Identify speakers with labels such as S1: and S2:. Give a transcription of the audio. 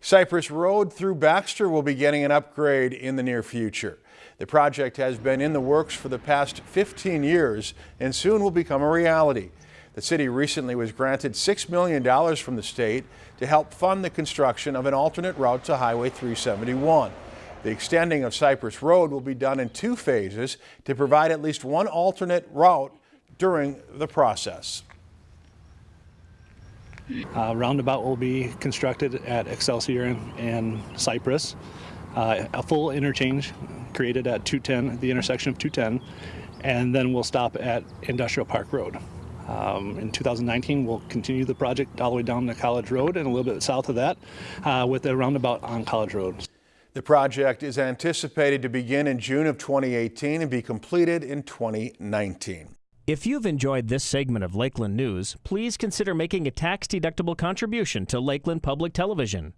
S1: Cypress Road through Baxter will be getting an upgrade in the near future. The project has been in the works for the past 15 years and soon will become a reality. The city recently was granted $6 million from the state to help fund the construction of an alternate route to Highway 371. The extending of Cypress Road will be done in two phases to provide at least one alternate route during the process.
S2: Uh, roundabout will be constructed at Excelsior and, Cypress. Uh, a full interchange created at 210, the intersection of 210, and then we'll stop at Industrial Park Road. Um, in 2019, we'll continue the project all the way down to College Road and a little bit south of that uh, with a roundabout on College Road.
S1: The project is anticipated to begin in June of 2018 and be completed in 2019.
S3: If you've enjoyed this segment of Lakeland News, please consider making a tax-deductible contribution to Lakeland Public Television.